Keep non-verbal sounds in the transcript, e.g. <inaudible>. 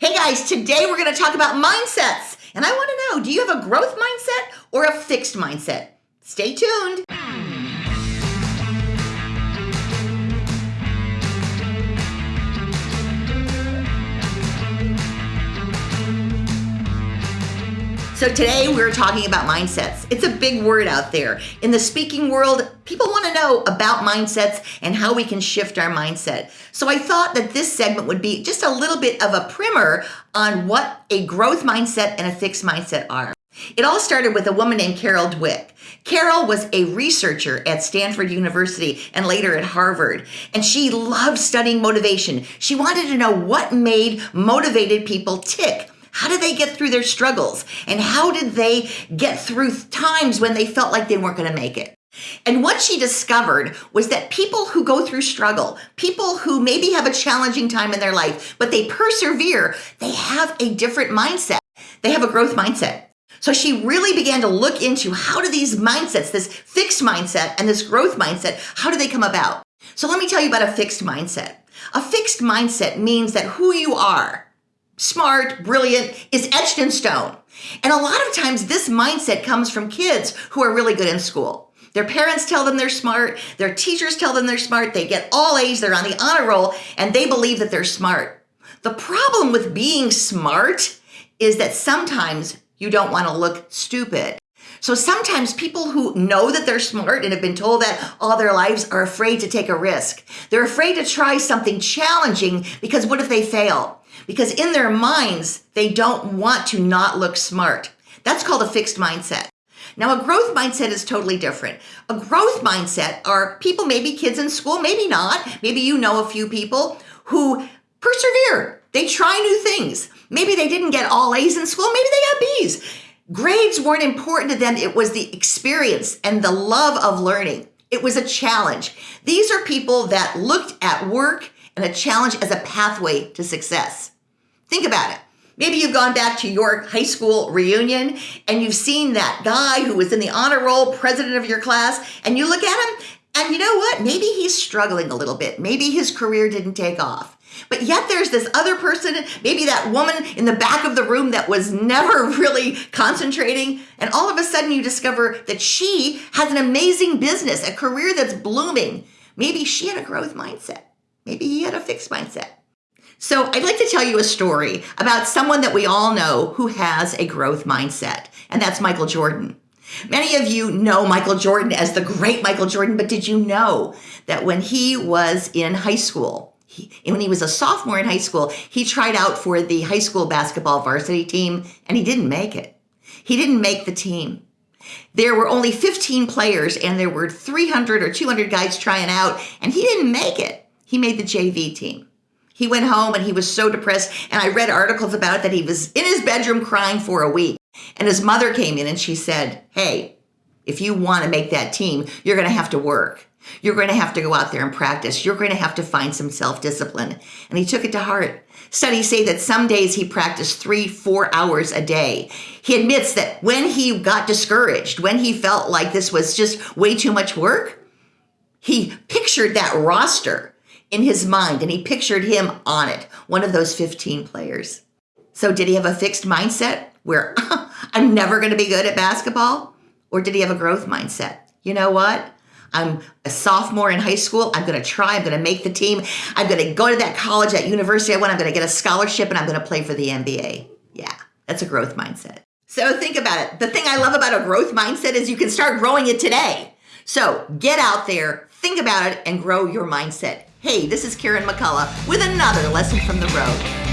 Hey guys, today we're going to talk about mindsets. And I want to know do you have a growth mindset or a fixed mindset? Stay tuned. So today we're talking about mindsets. It's a big word out there. In the speaking world, people want to know about mindsets and how we can shift our mindset. So I thought that this segment would be just a little bit of a primer on what a growth mindset and a fixed mindset are. It all started with a woman named Carol Dweck. Carol was a researcher at Stanford University and later at Harvard, and she loved studying motivation. She wanted to know what made motivated people tick how did they get through their struggles? And how did they get through times when they felt like they weren't going to make it? And what she discovered was that people who go through struggle, people who maybe have a challenging time in their life, but they persevere, they have a different mindset. They have a growth mindset. So she really began to look into how do these mindsets, this fixed mindset and this growth mindset, how do they come about? So let me tell you about a fixed mindset. A fixed mindset means that who you are, smart, brilliant, is etched in stone. And a lot of times this mindset comes from kids who are really good in school. Their parents tell them they're smart, their teachers tell them they're smart, they get all A's, they're on the honor roll, and they believe that they're smart. The problem with being smart is that sometimes you don't want to look stupid. So sometimes people who know that they're smart and have been told that all their lives are afraid to take a risk. They're afraid to try something challenging because what if they fail? Because in their minds, they don't want to not look smart. That's called a fixed mindset. Now, a growth mindset is totally different. A growth mindset are people, maybe kids in school, maybe not. Maybe you know a few people who persevere. They try new things. Maybe they didn't get all A's in school, maybe they got B's. Grades weren't important to them. It was the experience and the love of learning. It was a challenge. These are people that looked at work and a challenge as a pathway to success. Think about it. Maybe you've gone back to your high school reunion and you've seen that guy who was in the honor roll, president of your class, and you look at him and you know what? Maybe he's struggling a little bit. Maybe his career didn't take off. But yet there's this other person, maybe that woman in the back of the room that was never <laughs> really concentrating. And all of a sudden you discover that she has an amazing business, a career that's blooming. Maybe she had a growth mindset. Maybe he had a fixed mindset. So I'd like to tell you a story about someone that we all know who has a growth mindset, and that's Michael Jordan. Many of you know Michael Jordan as the great Michael Jordan, but did you know that when he was in high school, he, when he was a sophomore in high school, he tried out for the high school basketball varsity team and he didn't make it. He didn't make the team. There were only 15 players and there were 300 or 200 guys trying out and he didn't make it. He made the JV team. He went home and he was so depressed. And I read articles about it that he was in his bedroom crying for a week. And his mother came in and she said, Hey, if you want to make that team, you're going to have to work. You're going to have to go out there and practice. You're going to have to find some self discipline. And he took it to heart. Studies say that some days he practiced three, four hours a day. He admits that when he got discouraged, when he felt like this was just way too much work, he pictured that roster in his mind and he pictured him on it, one of those 15 players. So, did he have a fixed mindset where <laughs> I'm never going to be good at basketball? Or did he have a growth mindset? You know what? I'm a sophomore in high school. I'm going to try. I'm going to make the team. I'm going to go to that college, that university I want. I'm going to get a scholarship and I'm going to play for the NBA. Yeah, that's a growth mindset. So think about it. The thing I love about a growth mindset is you can start growing it today. So get out there, think about it, and grow your mindset. Hey, this is Karen McCullough with another lesson from the road.